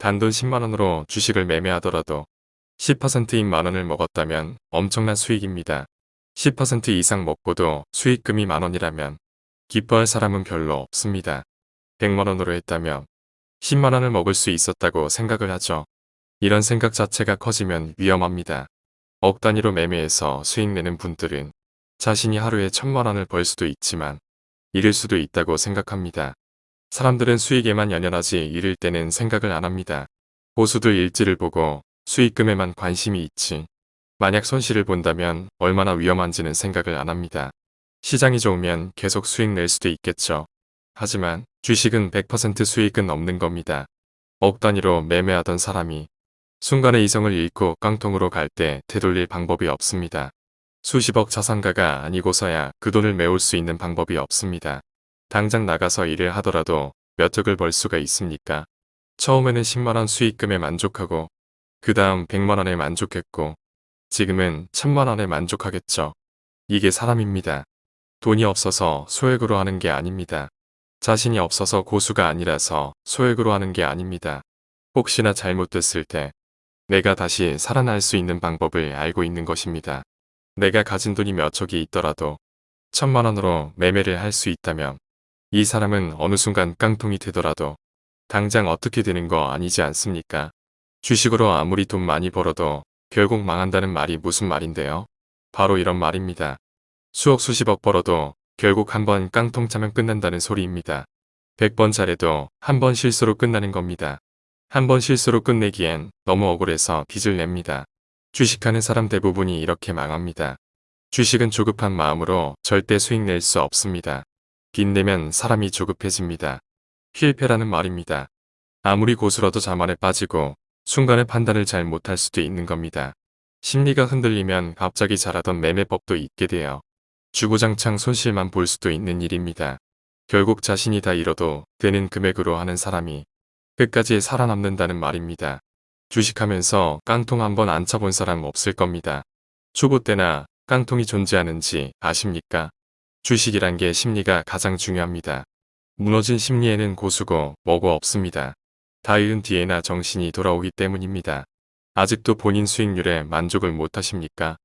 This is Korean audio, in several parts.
단돈 10만원으로 주식을 매매하더라도 10%인 만원을 먹었다면 엄청난 수익입니다. 10% 이상 먹고도 수익금이 만원이라면 기뻐할 사람은 별로 없습니다. 100만원으로 했다면 10만원을 먹을 수 있었다고 생각을 하죠. 이런 생각 자체가 커지면 위험합니다. 억 단위로 매매해서 수익 내는 분들은 자신이 하루에 천만원을 벌 수도 있지만 잃을 수도 있다고 생각합니다. 사람들은 수익에만 연연하지 잃을 때는 생각을 안 합니다. 고수들 일지를 보고 수익금에만 관심이 있지 만약 손실을 본다면 얼마나 위험한지는 생각을 안 합니다. 시장이 좋으면 계속 수익 낼 수도 있겠죠. 하지만 주식은 100% 수익은 없는 겁니다. 억 단위로 매매하던 사람이 순간의 이성을 잃고 깡통으로 갈 때 되돌릴 방법이 없습니다. 수십억 자산가가 아니고서야 그 돈을 메울 수 있는 방법이 없습니다. 당장 나가서 일을 하더라도 몇 억을 벌 수가 있습니까? 처음에는 10만원 수익금에 만족하고 그 다음 100만원에 만족했고 지금은 1000만원에 만족하겠죠. 이게 사람입니다. 돈이 없어서 소액으로 하는 게 아닙니다. 자신이 없어서 고수가 아니라서 소액으로 하는 게 아닙니다. 혹시나 잘못됐을 때 내가 다시 살아날 수 있는 방법을 알고 있는 것입니다. 내가 가진 돈이 몇 억이 있더라도 천만원으로 매매를 할 수 있다면 이 사람은 어느 순간 깡통이 되더라도 당장 어떻게 되는 거 아니지 않습니까? 주식으로 아무리 돈 많이 벌어도 결국 망한다는 말이 무슨 말인데요? 바로 이런 말입니다. 수억 수십억 벌어도 결국 한번 깡통 차면 끝난다는 소리입니다. 100번 잘해도 한 번 실수로 끝나는 겁니다. 한 번 실수로 끝내기엔 너무 억울해서 빚을 냅니다. 주식하는 사람 대부분이 이렇게 망합니다. 주식은 조급한 마음으로 절대 수익 낼 수 없습니다. 빚내면 사람이 조급해집니다. 필패라는 말입니다. 아무리 고수라도 자만에 빠지고 순간의 판단을 잘 못할 수도 있는 겁니다. 심리가 흔들리면 갑자기 잘하던 매매법도 잊게 돼요. 주구장창 손실만 볼 수도 있는 일입니다. 결국 자신이 다 잃어도 되는 금액으로 하는 사람이 끝까지 살아남는다는 말입니다. 주식하면서 깡통 한번 안 차본 사람 없을 겁니다. 초보 때나 깡통이 존재하는지 아십니까? 주식이란 게 심리가 가장 중요합니다. 무너진 심리에는 고수고 뭐고 없습니다. 다 잃은 뒤에나 정신이 돌아오기 때문입니다. 아직도 본인 수익률에 만족을 못하십니까?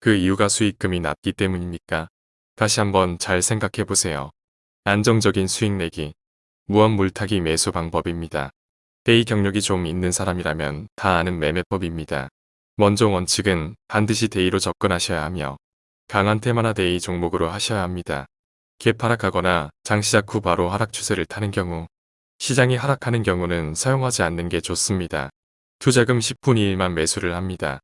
그 이유가 수익금이 낮기 때문입니까? 다시 한번 잘 생각해 보세요. 안정적인 수익 내기, 무한 물타기 매수 방법입니다. day 경력이 좀 있는 사람이라면 다 아는 매매법입니다. 먼저 원칙은 반드시 day로 접근하셔야 하며 강한 테마나 day 종목으로 하셔야 합니다. 갭하락하거나 장 시작 후 바로 하락 추세를 타는 경우 시장이 하락하는 경우는 사용하지 않는 게 좋습니다. 투자금 10분의 1만 매수를 합니다.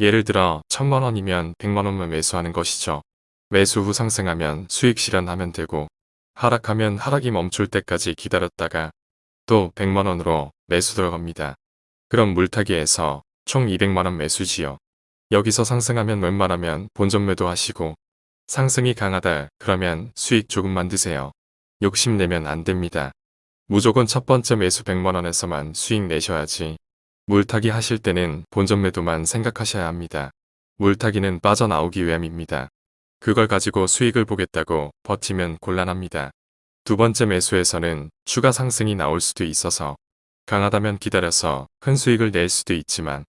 예를 들어 1000만원이면 100만원만 매수하는 것이죠. 매수 후 상승하면 수익 실현하면 되고 하락하면 하락이 멈출 때까지 기다렸다가 또 100만원으로 매수 들어갑니다. 그럼 물타기에서 총 200만원 매수지요. 여기서 상승하면 웬만하면 본전 매도하시고 상승이 강하다 그러면 수익 조금만 드세요. 욕심내면 안됩니다. 무조건 첫 번째 매수 100만원에서만 수익 내셔야지. 물타기 하실 때는 본전 매도만 생각하셔야 합니다. 물타기는 빠져나오기 위함입니다. 그걸 가지고 수익을 보겠다고 버티면 곤란합니다. 두 번째 매수에서는 추가 상승이 나올 수도 있어서 강하다면 기다려서 큰 수익을 낼 수도 있지만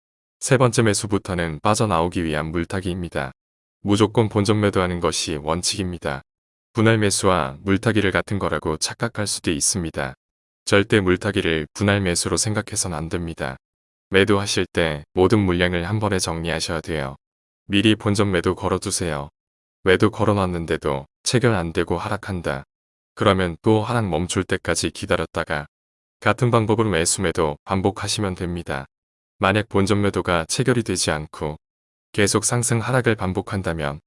세 번째 매수부터는 빠져나오기 위한 물타기입니다. 무조건 본전 매도하는 것이 원칙입니다. 분할 매수와 물타기를 같은 거라고 착각할 수도 있습니다. 절대 물타기를 분할 매수로 생각해선 안 됩니다. 매도하실 때 모든 물량을 한 번에 정리하셔야 돼요. 미리 본전 매도 걸어두세요. 매도 걸어놨는데도 체결 안되고 하락한다. 그러면 또 하락 멈출 때까지 기다렸다가 같은 방법으로 매수 매도 반복하시면 됩니다. 만약 본전 매도가 체결이 되지 않고 계속 상승 하락을 반복한다면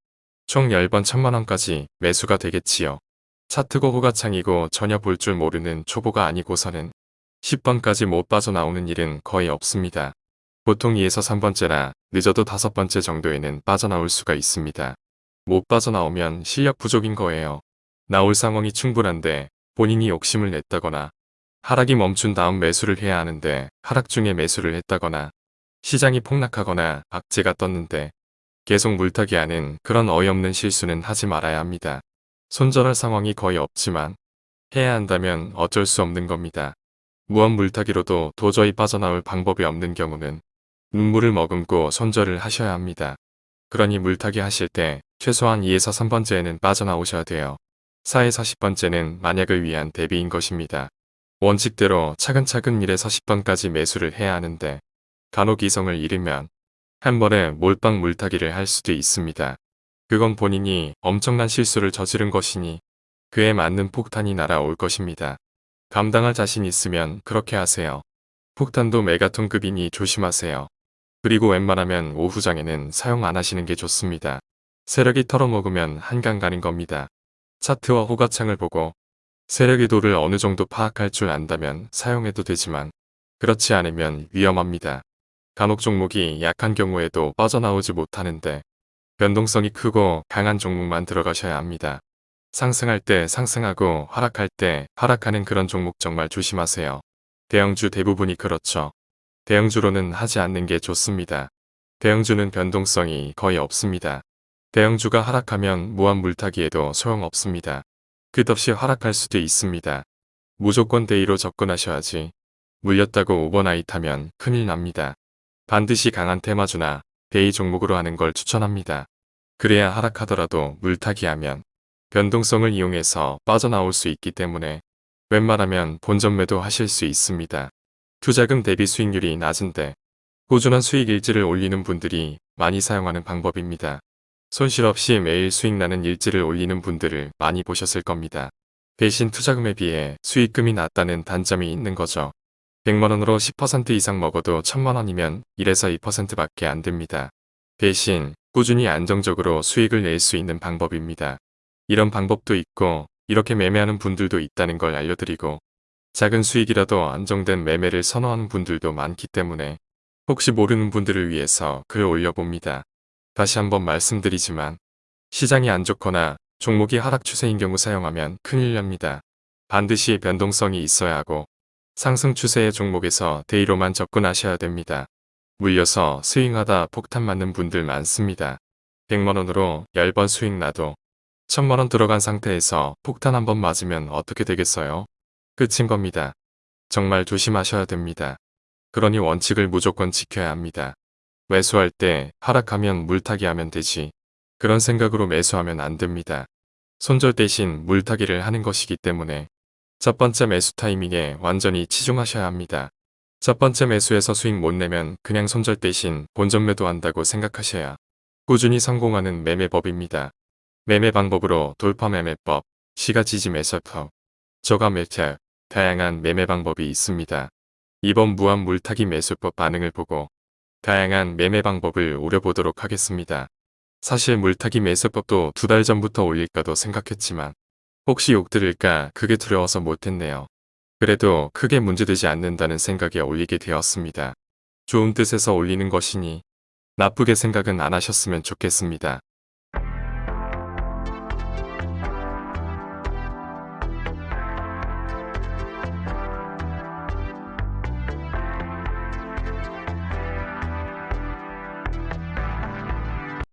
총 10번 천만원까지 매수가 되겠지요. 차트 고 호가 창이고 전혀 볼 줄 모르는 초보가 아니고서는 10번까지 못 빠져나오는 일은 거의 없습니다. 보통 2에서 3번째라 늦어도 5번째 정도에는 빠져나올 수가 있습니다. 못 빠져나오면 실력 부족인 거예요. 나올 상황이 충분한데 본인이 욕심을 냈다거나 하락이 멈춘 다음 매수를 해야 하는데 하락 중에 매수를 했다거나 시장이 폭락하거나 악재가 떴는데 계속 물타기하는 그런 어이없는 실수는 하지 말아야 합니다. 손절할 상황이 거의 없지만 해야 한다면 어쩔 수 없는 겁니다. 무한 물타기로도 도저히 빠져나올 방법이 없는 경우는 눈물을 머금고 손절을 하셔야 합니다. 그러니 물타기 하실 때 최소한 2에서 3번째에는 빠져나오셔야 돼요. 4에서 10번째는 만약을 위한 대비인 것입니다. 원칙대로 차근차근 1에서 10번까지 매수를 해야 하는데 간혹 이성을 잃으면 한 번에 몰빵 물타기를 할 수도 있습니다. 그건 본인이 엄청난 실수를 저지른 것이니 그에 맞는 폭탄이 날아올 것입니다. 감당할 자신 있으면 그렇게 하세요. 폭탄도 메가톤급이니 조심하세요. 그리고 웬만하면 오후장에는 사용 안 하시는 게 좋습니다. 세력이 털어먹으면 한강 가는 겁니다. 차트와 호가창을 보고 세력 의 도를 어느 정도 파악할 줄 안다면 사용해도 되지만 그렇지 않으면 위험합니다. 간혹 종목이 약한 경우에도 빠져나오지 못하는데 변동성이 크고 강한 종목만 들어가셔야 합니다. 상승할 때 상승하고 하락할 때 하락하는 그런 종목 정말 조심하세요. 대형주 대부분이 그렇죠. 대형주로는 하지 않는 게 좋습니다. 대형주는 변동성이 거의 없습니다. 대형주가 하락하면 무한 물타기에도 소용없습니다. 끝없이 하락할 수도 있습니다. 무조건 대의로 접근하셔야지. 물렸다고 오버나잇하면 큰일 납니다. 반드시 강한 테마주나 대의 종목으로 하는 걸 추천합니다. 그래야 하락하더라도 물타기하면 변동성을 이용해서 빠져나올 수 있기 때문에 웬만하면 본전 매도 하실 수 있습니다. 투자금 대비 수익률이 낮은데 꾸준한 수익 일지를 올리는 분들이 많이 사용하는 방법입니다. 손실 없이 매일 수익 나는 일지를 올리는 분들을 많이 보셨을 겁니다. 대신 투자금에 비해 수익금이 낮다는 단점이 있는 거죠. 100만원으로 10% 이상 먹어도 1000만원이면 1에서 2%밖에 안 됩니다. 대신 꾸준히 안정적으로 수익을 낼 수 있는 방법입니다. 이런 방법도 있고 이렇게 매매하는 분들도 있다는 걸 알려드리고 작은 수익이라도 안정된 매매를 선호하는 분들도 많기 때문에 혹시 모르는 분들을 위해서 글 올려봅니다. 다시 한번 말씀드리지만 시장이 안 좋거나 종목이 하락 추세인 경우 사용하면 큰일 납니다. 반드시 변동성이 있어야 하고 상승 추세의 종목에서 대의로만 접근하셔야 됩니다. 물려서 스윙하다 폭탄 맞는 분들 많습니다. 100만원으로 10번 수익 나도 1000만원 들어간 상태에서 폭탄 한 번 맞으면 어떻게 되겠어요? 끝인 겁니다. 정말 조심하셔야 됩니다. 그러니 원칙을 무조건 지켜야 합니다. 매수할 때 하락하면 물타기 하면 되지. 그런 생각으로 매수하면 안 됩니다. 손절 대신 물타기를 하는 것이기 때문에 첫 번째 매수 타이밍에 완전히 치중하셔야 합니다. 첫 번째 매수에서 수익 못 내면 그냥 손절 대신 본전 매도한다고 생각하셔야 꾸준히 성공하는 매매법입니다. 매매 방법으로 돌파 매매법, 시가 지지 매설법, 저가 매체, 다양한 매매 방법이 있습니다. 이번 무한 물타기 매수법 반응을 보고 다양한 매매 방법을 오려보도록 하겠습니다. 사실 물타기 매수법도 두 달 전부터 올릴까도 생각했지만 혹시 욕 들을까 그게 두려워서 못했네요. 그래도 크게 문제되지 않는다는 생각에 올리게 되었습니다. 좋은 뜻에서 올리는 것이니 나쁘게 생각은 안 하셨으면 좋겠습니다.